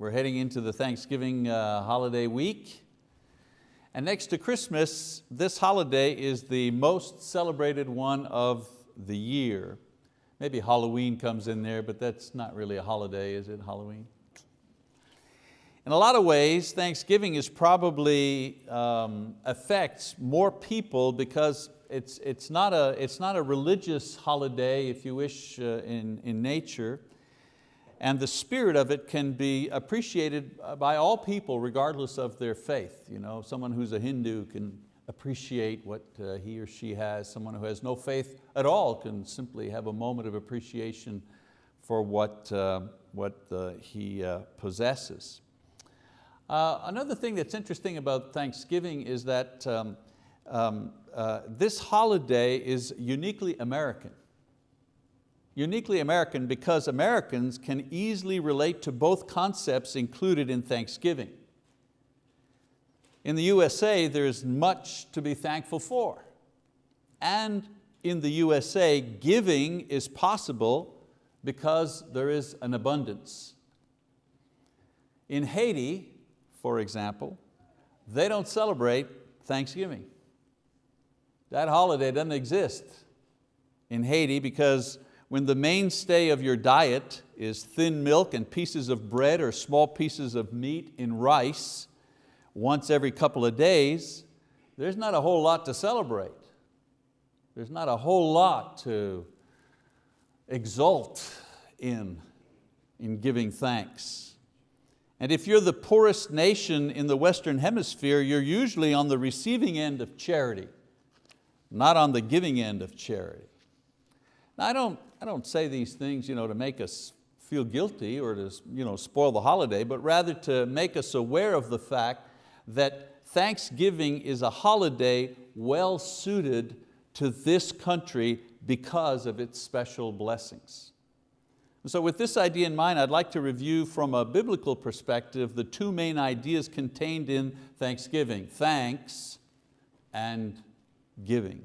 We're heading into the Thanksgiving uh, holiday week. And next to Christmas, this holiday is the most celebrated one of the year. Maybe Halloween comes in there, but that's not really a holiday, is it, Halloween? In a lot of ways, Thanksgiving is probably um, affects more people because it's, it's, not a, it's not a religious holiday, if you wish, uh, in, in nature. And the spirit of it can be appreciated by all people regardless of their faith. You know, someone who's a Hindu can appreciate what uh, he or she has. Someone who has no faith at all can simply have a moment of appreciation for what, uh, what uh, he uh, possesses. Uh, another thing that's interesting about Thanksgiving is that um, um, uh, this holiday is uniquely American. Uniquely American because Americans can easily relate to both concepts included in Thanksgiving. In the USA, there's much to be thankful for. And in the USA, giving is possible because there is an abundance. In Haiti, for example, they don't celebrate Thanksgiving. That holiday doesn't exist in Haiti because when the mainstay of your diet is thin milk and pieces of bread or small pieces of meat in rice once every couple of days, there's not a whole lot to celebrate. There's not a whole lot to exult in, in giving thanks. And if you're the poorest nation in the Western hemisphere, you're usually on the receiving end of charity not on the giving end of charity. Now, I don't, I don't say these things you know, to make us feel guilty or to you know, spoil the holiday, but rather to make us aware of the fact that Thanksgiving is a holiday well suited to this country because of its special blessings. So with this idea in mind, I'd like to review from a biblical perspective the two main ideas contained in Thanksgiving, thanks and giving.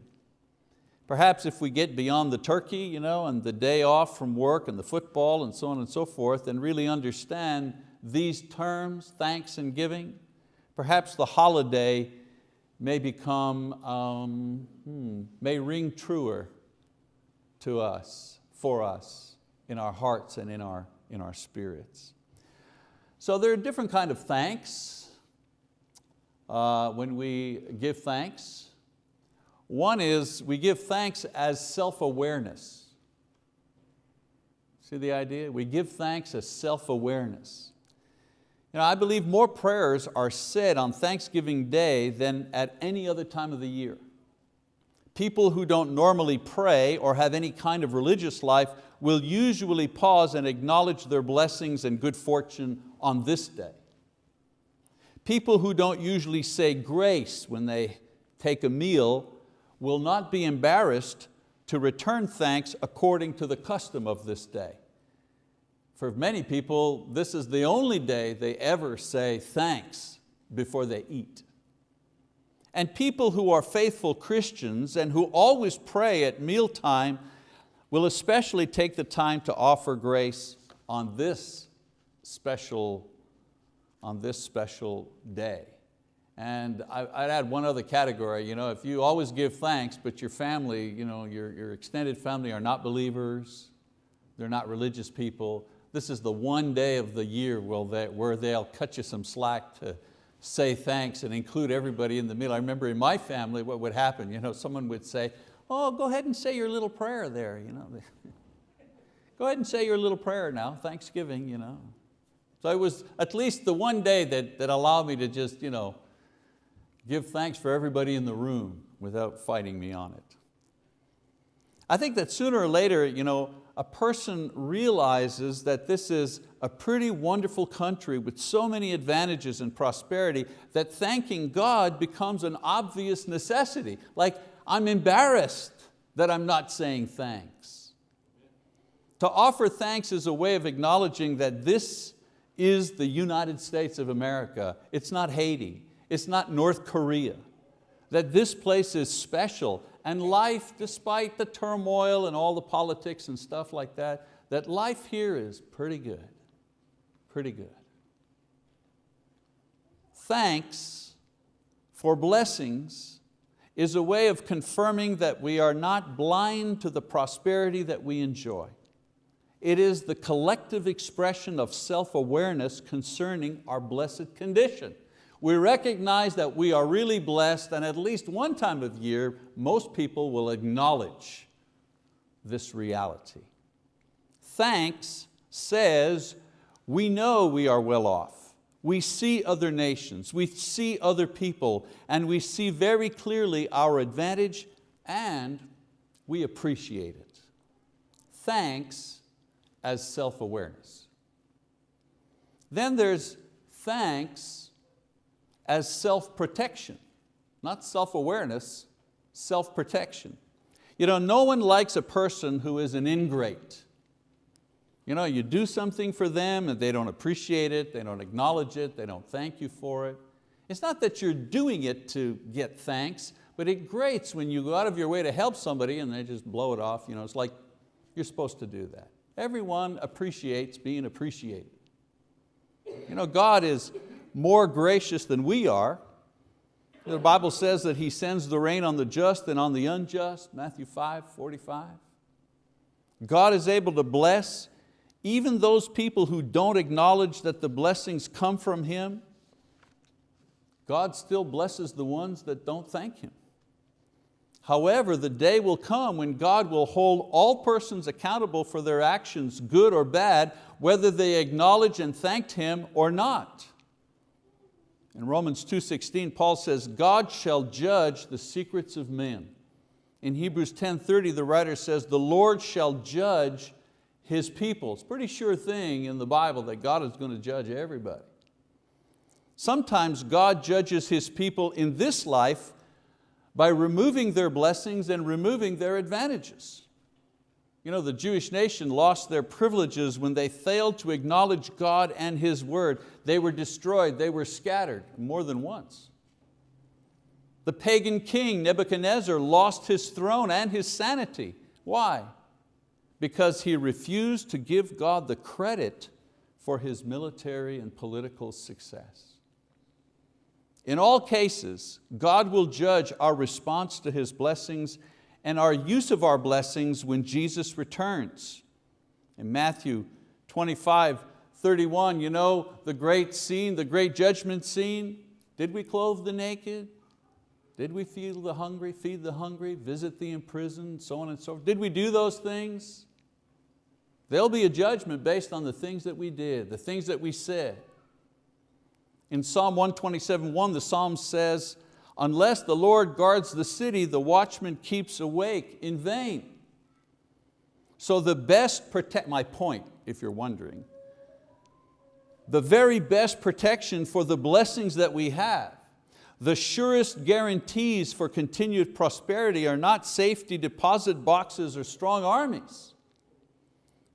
Perhaps if we get beyond the turkey you know, and the day off from work and the football and so on and so forth and really understand these terms, thanks and giving, perhaps the holiday may become, um, hmm, may ring truer to us, for us, in our hearts and in our, in our spirits. So there are different kind of thanks. Uh, when we give thanks, one is we give thanks as self-awareness. See the idea? We give thanks as self-awareness. You know, I believe more prayers are said on Thanksgiving Day than at any other time of the year. People who don't normally pray or have any kind of religious life will usually pause and acknowledge their blessings and good fortune on this day. People who don't usually say grace when they take a meal will not be embarrassed to return thanks according to the custom of this day. For many people, this is the only day they ever say thanks before they eat. And people who are faithful Christians and who always pray at mealtime will especially take the time to offer grace on this special, on this special day. And I, would add one other category, you know, if you always give thanks, but your family, you know, your, your extended family are not believers, they're not religious people, this is the one day of the year where, they, where they'll cut you some slack to say thanks and include everybody in the meal. I remember in my family what would happen, you know, someone would say, oh, go ahead and say your little prayer there. You know. go ahead and say your little prayer now, Thanksgiving. You know. So it was at least the one day that, that allowed me to just you know, give thanks for everybody in the room without fighting me on it. I think that sooner or later, you know, a person realizes that this is a pretty wonderful country with so many advantages and prosperity that thanking God becomes an obvious necessity. Like, I'm embarrassed that I'm not saying thanks. To offer thanks is a way of acknowledging that this is the United States of America. It's not Haiti. It's not North Korea. That this place is special and life, despite the turmoil and all the politics and stuff like that, that life here is pretty good, pretty good. Thanks for blessings is a way of confirming that we are not blind to the prosperity that we enjoy. It is the collective expression of self-awareness concerning our blessed condition. We recognize that we are really blessed and at least one time of year, most people will acknowledge this reality. Thanks says we know we are well off. We see other nations, we see other people, and we see very clearly our advantage and we appreciate it. Thanks as self-awareness. Then there's thanks as self-protection, not self-awareness, self-protection. You know, no one likes a person who is an ingrate. You know, you do something for them and they don't appreciate it, they don't acknowledge it, they don't thank you for it. It's not that you're doing it to get thanks, but it grates when you go out of your way to help somebody and they just blow it off. You know, it's like you're supposed to do that. Everyone appreciates being appreciated. You know, God is more gracious than we are. The Bible says that He sends the rain on the just and on the unjust, Matthew 5, 45. God is able to bless even those people who don't acknowledge that the blessings come from Him. God still blesses the ones that don't thank Him. However, the day will come when God will hold all persons accountable for their actions, good or bad, whether they acknowledge and thanked Him or not. In Romans 2.16, Paul says, God shall judge the secrets of men. In Hebrews 10.30, the writer says, the Lord shall judge His people. It's a pretty sure thing in the Bible that God is going to judge everybody. Sometimes God judges His people in this life by removing their blessings and removing their advantages. You know, the Jewish nation lost their privileges when they failed to acknowledge God and His word. They were destroyed, they were scattered more than once. The pagan king Nebuchadnezzar lost his throne and his sanity. Why? Because he refused to give God the credit for his military and political success. In all cases, God will judge our response to His blessings and our use of our blessings when Jesus returns. In Matthew 25, 31, you know the great scene, the great judgment scene? Did we clothe the naked? Did we feed the hungry, feed the hungry, visit the imprisoned, so on and so forth? Did we do those things? There'll be a judgment based on the things that we did, the things that we said. In Psalm 127, 1, the Psalm says, unless the Lord guards the city, the watchman keeps awake in vain. So the best protect, my point, if you're wondering, the very best protection for the blessings that we have, the surest guarantees for continued prosperity are not safety deposit boxes or strong armies.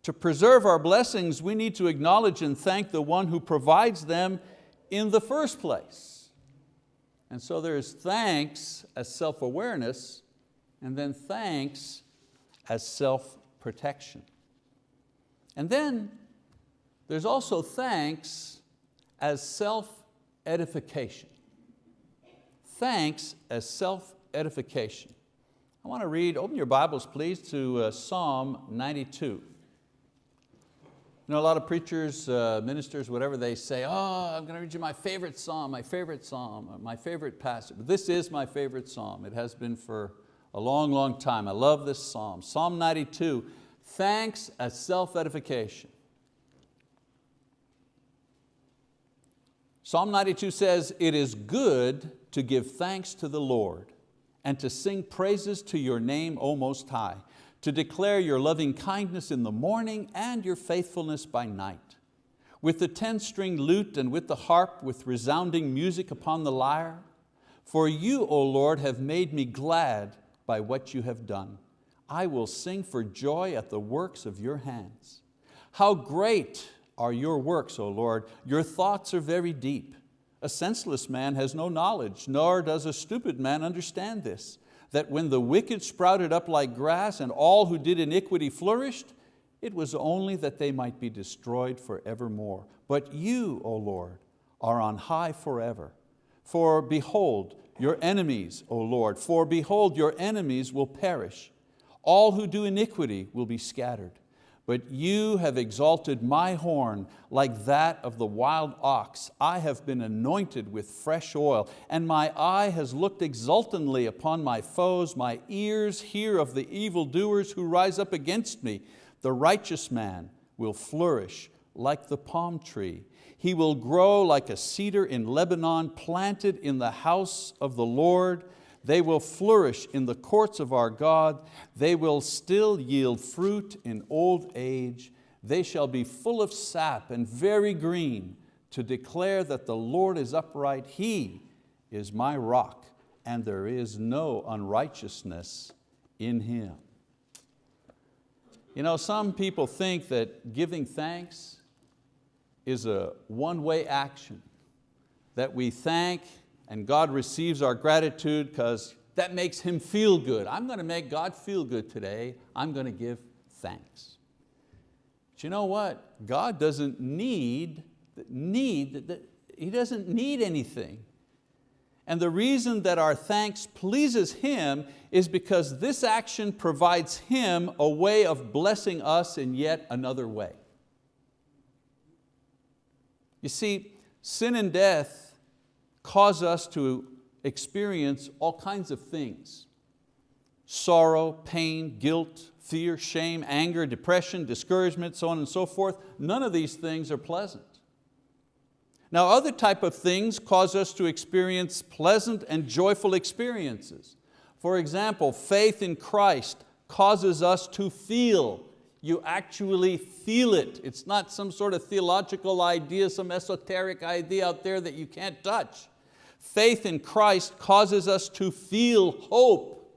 To preserve our blessings, we need to acknowledge and thank the one who provides them in the first place. And so there's thanks as self-awareness and then thanks as self-protection. And then there's also thanks as self-edification. Thanks as self-edification. I want to read, open your Bibles please to uh, Psalm 92. You know, a lot of preachers, uh, ministers, whatever, they say, oh, I'm going to read you my favorite psalm, my favorite psalm, my favorite passage. But this is my favorite psalm. It has been for a long, long time. I love this psalm. Psalm 92, thanks as self-edification. Psalm 92 says, it is good to give thanks to the Lord and to sing praises to your name, O Most High to declare your loving kindness in the morning and your faithfulness by night. With the 10-string lute and with the harp, with resounding music upon the lyre. For you, O Lord, have made me glad by what you have done. I will sing for joy at the works of your hands. How great are your works, O Lord, your thoughts are very deep. A senseless man has no knowledge, nor does a stupid man understand this that when the wicked sprouted up like grass and all who did iniquity flourished, it was only that they might be destroyed forevermore. But you, O Lord, are on high forever. For behold, your enemies, O Lord, for behold, your enemies will perish. All who do iniquity will be scattered. But you have exalted my horn like that of the wild ox. I have been anointed with fresh oil, and my eye has looked exultantly upon my foes. My ears hear of the evildoers who rise up against me. The righteous man will flourish like the palm tree. He will grow like a cedar in Lebanon, planted in the house of the Lord. They will flourish in the courts of our God. They will still yield fruit in old age. They shall be full of sap and very green to declare that the Lord is upright. He is my rock and there is no unrighteousness in Him. You know, some people think that giving thanks is a one-way action, that we thank and God receives our gratitude because that makes Him feel good. I'm going to make God feel good today. I'm going to give thanks. But you know what? God doesn't need, need He doesn't need anything. And the reason that our thanks pleases Him is because this action provides Him a way of blessing us in yet another way. You see, sin and death cause us to experience all kinds of things. Sorrow, pain, guilt, fear, shame, anger, depression, discouragement, so on and so forth. None of these things are pleasant. Now other type of things cause us to experience pleasant and joyful experiences. For example, faith in Christ causes us to feel. You actually feel it. It's not some sort of theological idea, some esoteric idea out there that you can't touch. Faith in Christ causes us to feel hope,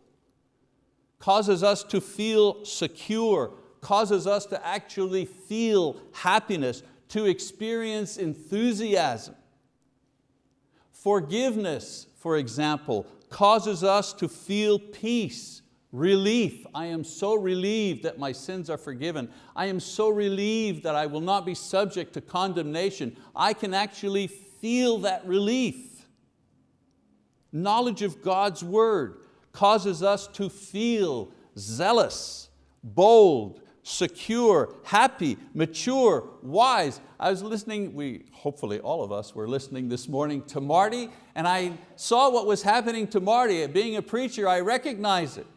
causes us to feel secure, causes us to actually feel happiness, to experience enthusiasm. Forgiveness, for example, causes us to feel peace, relief. I am so relieved that my sins are forgiven. I am so relieved that I will not be subject to condemnation. I can actually feel that relief. Knowledge of God's word causes us to feel zealous, bold, secure, happy, mature, wise. I was listening, we, hopefully all of us were listening this morning to Marty and I saw what was happening to Marty. Being a preacher, I recognize it.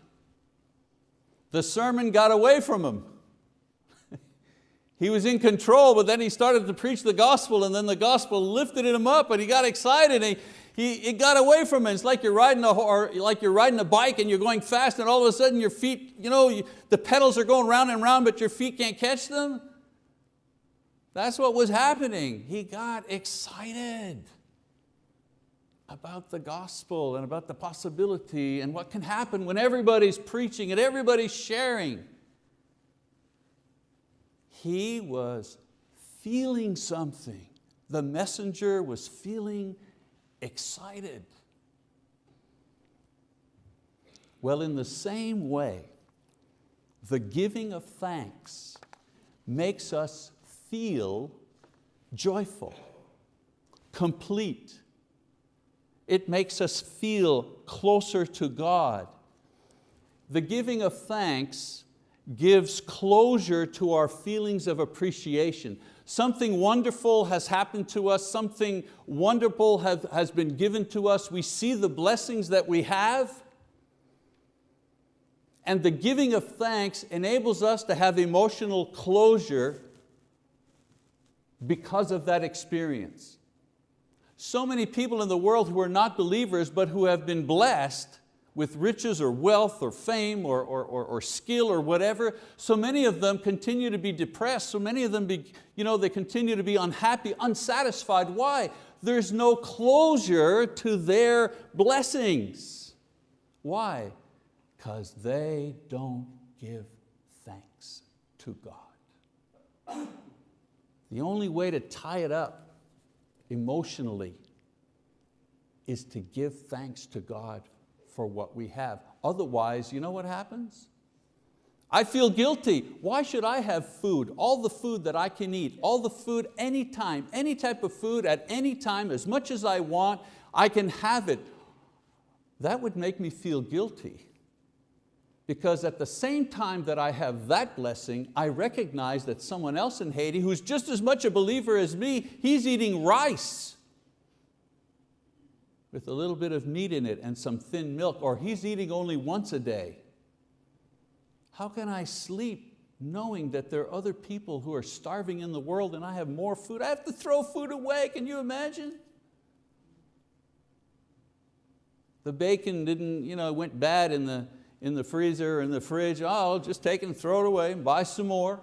The sermon got away from him. he was in control, but then he started to preach the gospel and then the gospel lifted him up and he got excited. And he, it got away from him. It's like you're riding a or like you're riding a bike and you're going fast, and all of a sudden your feet, you know, you, the pedals are going round and round, but your feet can't catch them. That's what was happening. He got excited about the gospel and about the possibility and what can happen when everybody's preaching and everybody's sharing. He was feeling something. The messenger was feeling excited. Well, in the same way, the giving of thanks makes us feel joyful, complete. It makes us feel closer to God. The giving of thanks gives closure to our feelings of appreciation. Something wonderful has happened to us, something wonderful have, has been given to us. We see the blessings that we have, and the giving of thanks enables us to have emotional closure because of that experience. So many people in the world who are not believers but who have been blessed with riches or wealth or fame or, or, or, or, skill or whatever, so many of them continue to be depressed, so many of them be, you know, they continue to be unhappy, unsatisfied. Why? There's no closure to their blessings. Why? Because they don't give thanks to God. The only way to tie it up emotionally is to give thanks to God for what we have. Otherwise, you know what happens? I feel guilty. Why should I have food? All the food that I can eat, all the food anytime, any type of food at any time, as much as I want, I can have it. That would make me feel guilty because at the same time that I have that blessing, I recognize that someone else in Haiti who's just as much a believer as me, he's eating rice with a little bit of meat in it and some thin milk, or he's eating only once a day. How can I sleep knowing that there are other people who are starving in the world and I have more food? I have to throw food away, can you imagine? The bacon didn't, you know, went bad in the, in the freezer, in the fridge. Oh, I'll just take it and throw it away and buy some more.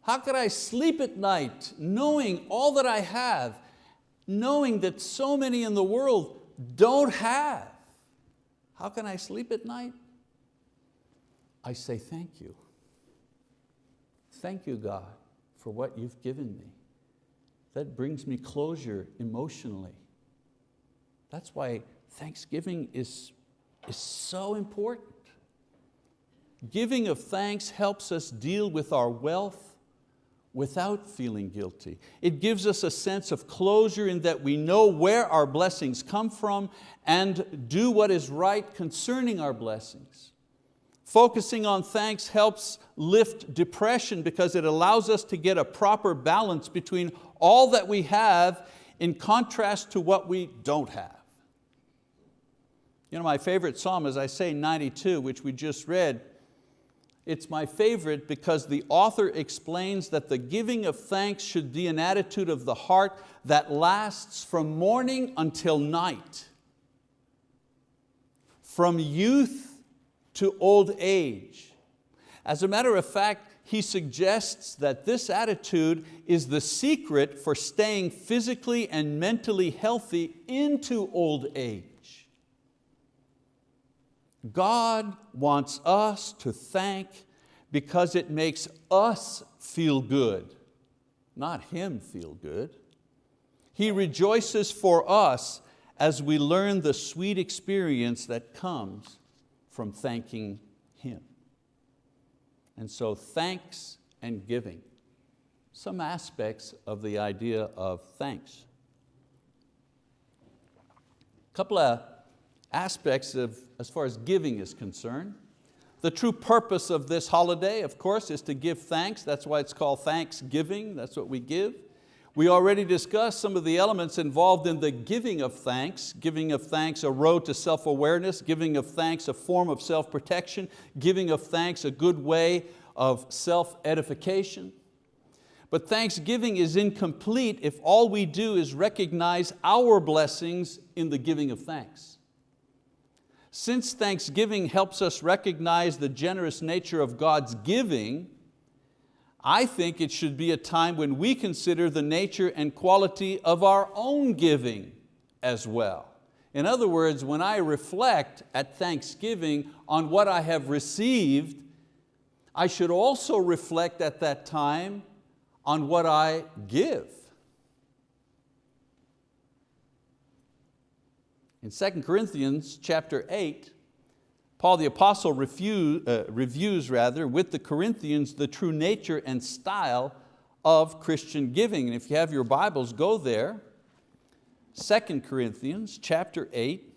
How could I sleep at night knowing all that I have, knowing that so many in the world don't have? How can I sleep at night? I say thank you. Thank you, God, for what you've given me. That brings me closure emotionally. That's why Thanksgiving is, is so important. Giving of thanks helps us deal with our wealth without feeling guilty. It gives us a sense of closure in that we know where our blessings come from and do what is right concerning our blessings. Focusing on thanks helps lift depression because it allows us to get a proper balance between all that we have in contrast to what we don't have. You know, my favorite psalm, as I say, 92, which we just read, it's my favorite because the author explains that the giving of thanks should be an attitude of the heart that lasts from morning until night, from youth to old age. As a matter of fact, he suggests that this attitude is the secret for staying physically and mentally healthy into old age. God wants us to thank because it makes us feel good, not Him feel good. He rejoices for us as we learn the sweet experience that comes from thanking Him. And so thanks and giving, some aspects of the idea of thanks. A couple of aspects of, as far as giving is concerned. The true purpose of this holiday, of course, is to give thanks. That's why it's called Thanksgiving, that's what we give. We already discussed some of the elements involved in the giving of thanks. Giving of thanks, a road to self-awareness. Giving of thanks, a form of self-protection. Giving of thanks, a good way of self-edification. But thanksgiving is incomplete if all we do is recognize our blessings in the giving of thanks. Since Thanksgiving helps us recognize the generous nature of God's giving, I think it should be a time when we consider the nature and quality of our own giving as well. In other words, when I reflect at Thanksgiving on what I have received, I should also reflect at that time on what I give. In 2 Corinthians chapter 8, Paul the apostle refuse, uh, reviews rather, with the Corinthians the true nature and style of Christian giving. And if you have your Bibles, go there. 2 Corinthians chapter 8,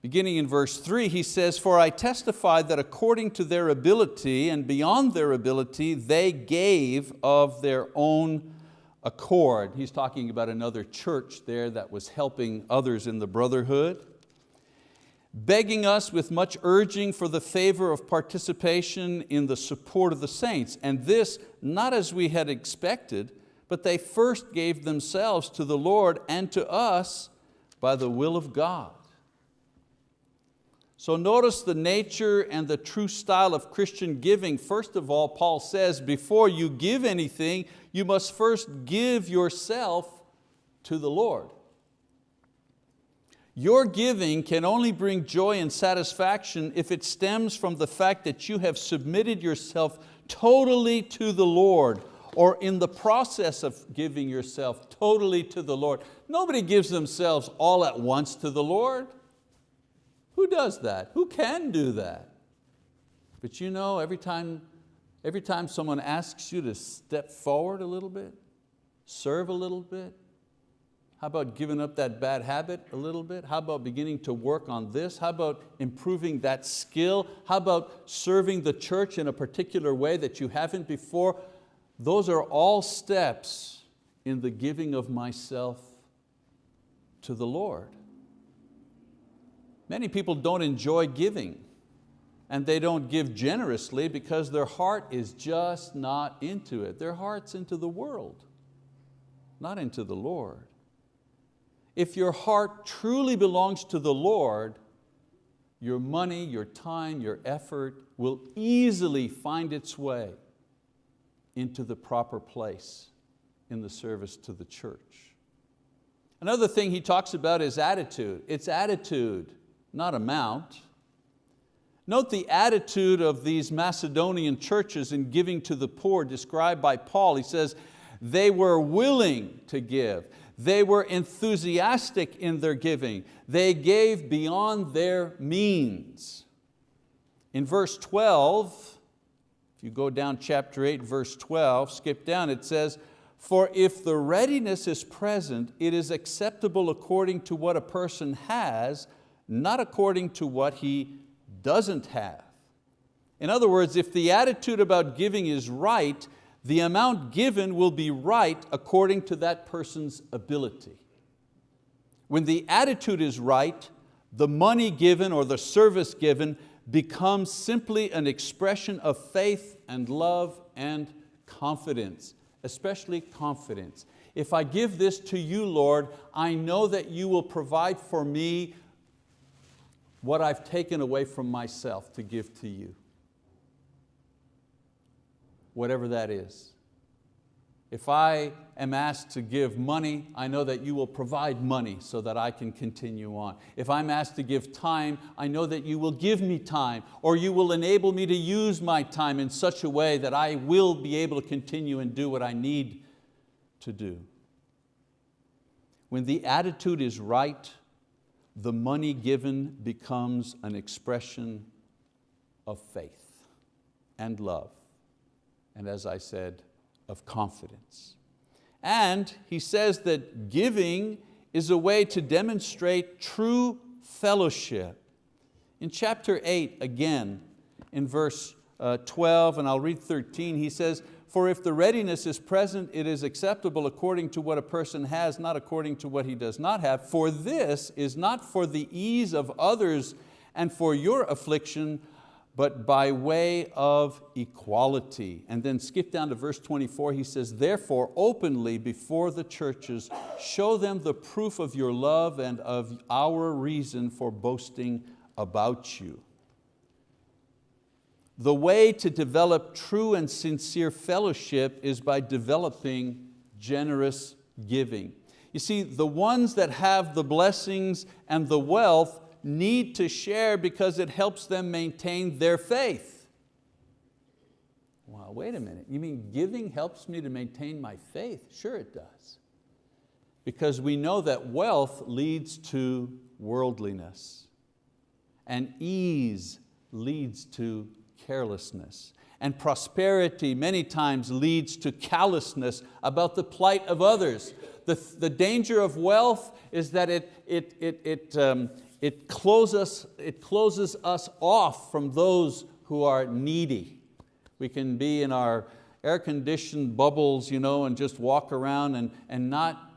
beginning in verse 3, he says, For I testify that according to their ability and beyond their ability, they gave of their own accord. He's talking about another church there that was helping others in the brotherhood. Begging us with much urging for the favor of participation in the support of the saints. And this, not as we had expected, but they first gave themselves to the Lord and to us by the will of God. So notice the nature and the true style of Christian giving. First of all, Paul says, before you give anything, you must first give yourself to the Lord. Your giving can only bring joy and satisfaction if it stems from the fact that you have submitted yourself totally to the Lord or in the process of giving yourself totally to the Lord. Nobody gives themselves all at once to the Lord. Who does that? Who can do that? But you know, every time, every time someone asks you to step forward a little bit, serve a little bit, how about giving up that bad habit a little bit? How about beginning to work on this? How about improving that skill? How about serving the church in a particular way that you haven't before? Those are all steps in the giving of myself to the Lord. Many people don't enjoy giving and they don't give generously because their heart is just not into it. Their heart's into the world, not into the Lord. If your heart truly belongs to the Lord, your money, your time, your effort will easily find its way into the proper place in the service to the church. Another thing he talks about is attitude. It's attitude, not amount. Note the attitude of these Macedonian churches in giving to the poor described by Paul. He says, they were willing to give. They were enthusiastic in their giving. They gave beyond their means. In verse 12, if you go down chapter 8, verse 12, skip down, it says, for if the readiness is present, it is acceptable according to what a person has, not according to what he doesn't have. In other words, if the attitude about giving is right, the amount given will be right according to that person's ability. When the attitude is right, the money given or the service given becomes simply an expression of faith and love and confidence, especially confidence. If I give this to you, Lord, I know that you will provide for me what I've taken away from myself to give to you whatever that is. If I am asked to give money, I know that you will provide money so that I can continue on. If I'm asked to give time, I know that you will give me time or you will enable me to use my time in such a way that I will be able to continue and do what I need to do. When the attitude is right, the money given becomes an expression of faith and love and as I said, of confidence. And he says that giving is a way to demonstrate true fellowship. In chapter 8, again, in verse uh, 12, and I'll read 13, he says, for if the readiness is present, it is acceptable according to what a person has, not according to what he does not have. For this is not for the ease of others and for your affliction, but by way of equality. And then skip down to verse 24, he says, therefore openly before the churches, show them the proof of your love and of our reason for boasting about you. The way to develop true and sincere fellowship is by developing generous giving. You see, the ones that have the blessings and the wealth need to share because it helps them maintain their faith. Well, wait a minute, you mean giving helps me to maintain my faith? Sure it does. Because we know that wealth leads to worldliness and ease leads to carelessness. And prosperity many times leads to callousness about the plight of others. The, the danger of wealth is that it, it, it, it, um, it closes, it closes us off from those who are needy. We can be in our air-conditioned bubbles you know, and just walk around and, and not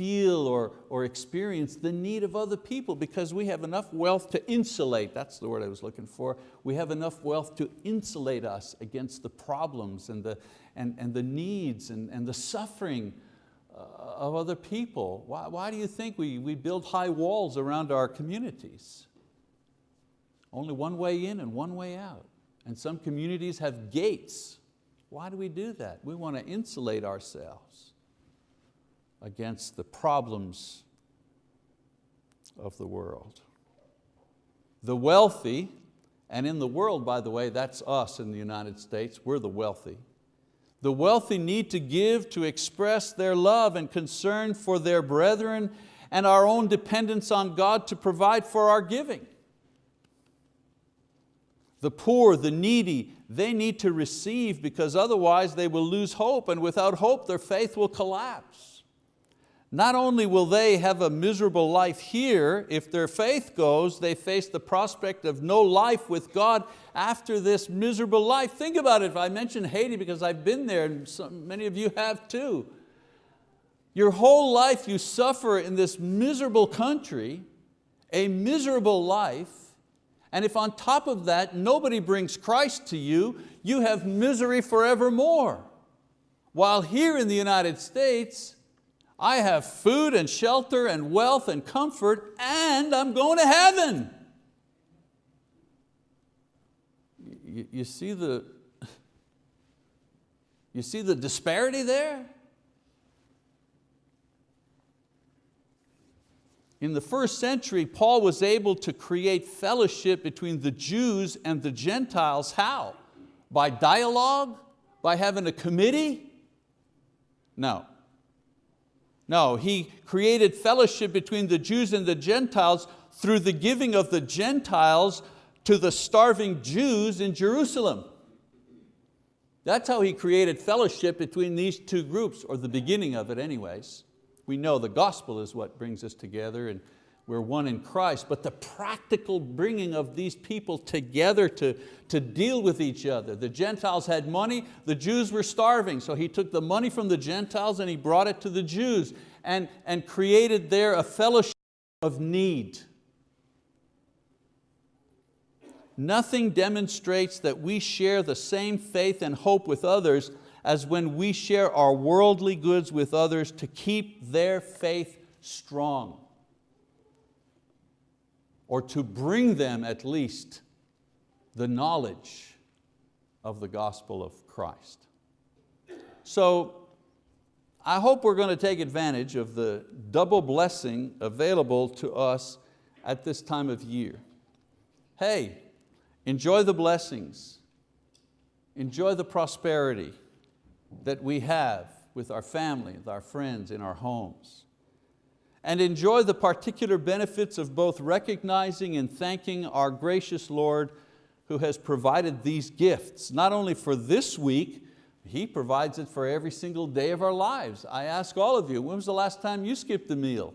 feel or, or experience the need of other people because we have enough wealth to insulate, that's the word I was looking for, we have enough wealth to insulate us against the problems and the, and, and the needs and, and the suffering uh, of other people. Why, why do you think we, we build high walls around our communities? Only one way in and one way out. And some communities have gates. Why do we do that? We want to insulate ourselves against the problems of the world. The wealthy, and in the world, by the way, that's us in the United States, we're the wealthy. The wealthy need to give to express their love and concern for their brethren and our own dependence on God to provide for our giving. The poor, the needy, they need to receive because otherwise they will lose hope and without hope their faith will collapse. Not only will they have a miserable life here, if their faith goes, they face the prospect of no life with God after this miserable life. Think about it, I mentioned Haiti because I've been there and many of you have too. Your whole life you suffer in this miserable country, a miserable life, and if on top of that nobody brings Christ to you, you have misery forevermore. While here in the United States, I have food and shelter and wealth and comfort and I'm going to heaven. You, see the, you see the disparity there? In the first century, Paul was able to create fellowship between the Jews and the Gentiles. How? By dialogue? By having a committee? No. No, he created fellowship between the Jews and the Gentiles through the giving of the Gentiles to the starving Jews in Jerusalem. That's how he created fellowship between these two groups, or the beginning of it anyways. We know the gospel is what brings us together and we're one in Christ, but the practical bringing of these people together to, to deal with each other. The Gentiles had money, the Jews were starving, so he took the money from the Gentiles and he brought it to the Jews and, and created there a fellowship of need. Nothing demonstrates that we share the same faith and hope with others as when we share our worldly goods with others to keep their faith strong or to bring them at least the knowledge of the gospel of Christ. So I hope we're going to take advantage of the double blessing available to us at this time of year. Hey, enjoy the blessings, enjoy the prosperity, that we have with our family, with our friends, in our homes. And enjoy the particular benefits of both recognizing and thanking our gracious Lord who has provided these gifts, not only for this week, He provides it for every single day of our lives. I ask all of you, when was the last time you skipped a meal?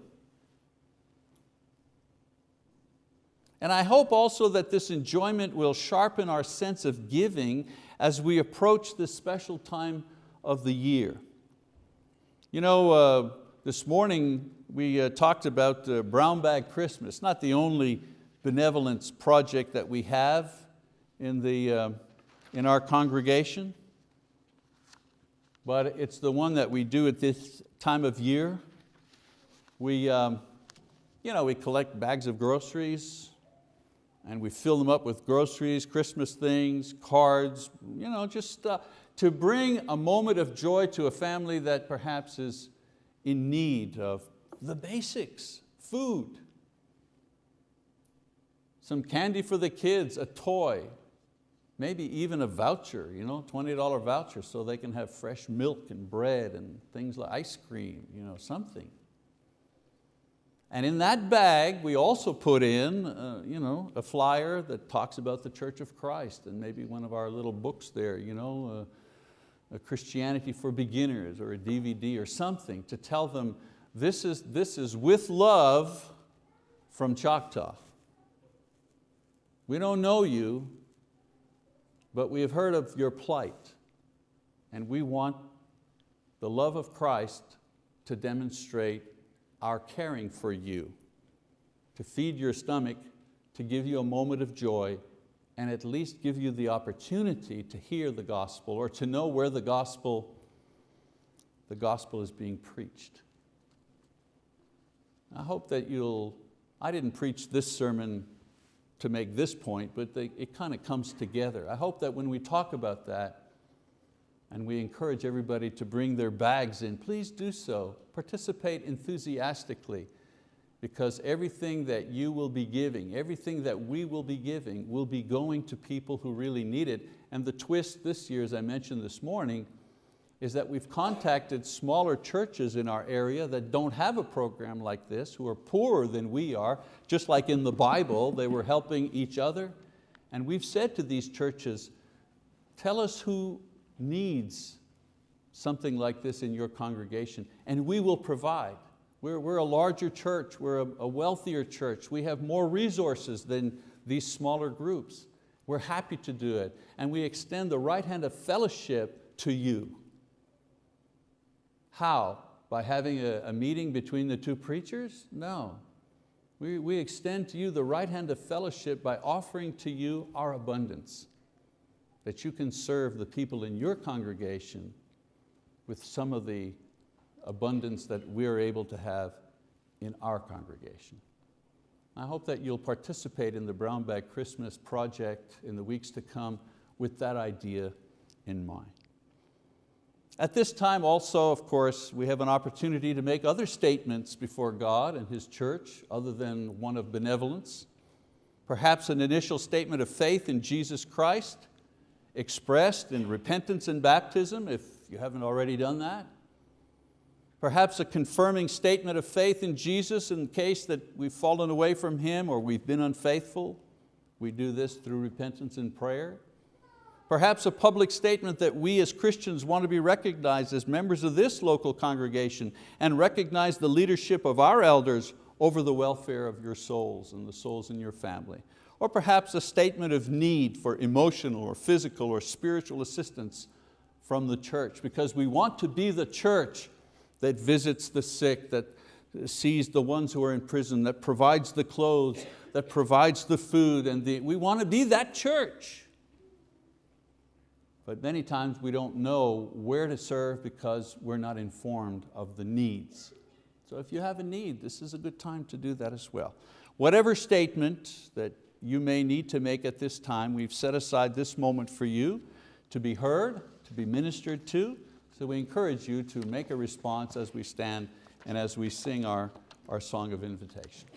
And I hope also that this enjoyment will sharpen our sense of giving as we approach this special time of the year. You know, uh, this morning we uh, talked about uh, Brown Bag Christmas, not the only benevolence project that we have in, the, uh, in our congregation, but it's the one that we do at this time of year. We, um, you know, we collect bags of groceries and we fill them up with groceries, Christmas things, cards, you know, just uh, to bring a moment of joy to a family that perhaps is in need of the basics, food, some candy for the kids, a toy, maybe even a voucher, you know, $20 voucher so they can have fresh milk and bread and things like ice cream, you know, something. And in that bag, we also put in uh, you know, a flyer that talks about the Church of Christ and maybe one of our little books there, you know, uh, Christianity for Beginners or a DVD or something to tell them this is, this is with love from Choctaw. We don't know you, but we have heard of your plight and we want the love of Christ to demonstrate our caring for you, to feed your stomach, to give you a moment of joy, and at least give you the opportunity to hear the gospel or to know where the gospel, the gospel is being preached. I hope that you'll, I didn't preach this sermon to make this point, but they, it kind of comes together. I hope that when we talk about that, and we encourage everybody to bring their bags in, please do so. Participate enthusiastically because everything that you will be giving, everything that we will be giving will be going to people who really need it. And the twist this year, as I mentioned this morning, is that we've contacted smaller churches in our area that don't have a program like this, who are poorer than we are, just like in the Bible, they were helping each other. And we've said to these churches, tell us who needs something like this in your congregation and we will provide. We're, we're a larger church, we're a, a wealthier church, we have more resources than these smaller groups. We're happy to do it and we extend the right hand of fellowship to you. How? By having a, a meeting between the two preachers? No. We, we extend to you the right hand of fellowship by offering to you our abundance, that you can serve the people in your congregation with some of the abundance that we're able to have in our congregation. I hope that you'll participate in the Brown Bag Christmas project in the weeks to come with that idea in mind. At this time also, of course, we have an opportunity to make other statements before God and His church other than one of benevolence. Perhaps an initial statement of faith in Jesus Christ, expressed in repentance and baptism, if you haven't already done that. Perhaps a confirming statement of faith in Jesus in case that we've fallen away from Him or we've been unfaithful. We do this through repentance and prayer. Perhaps a public statement that we as Christians want to be recognized as members of this local congregation and recognize the leadership of our elders over the welfare of your souls and the souls in your family. Or perhaps a statement of need for emotional or physical or spiritual assistance from the church because we want to be the church that visits the sick, that sees the ones who are in prison, that provides the clothes, that provides the food, and the, we want to be that church. But many times we don't know where to serve because we're not informed of the needs. So if you have a need, this is a good time to do that as well. Whatever statement that you may need to make at this time, we've set aside this moment for you to be heard, to be ministered to. So we encourage you to make a response as we stand and as we sing our, our song of invitation.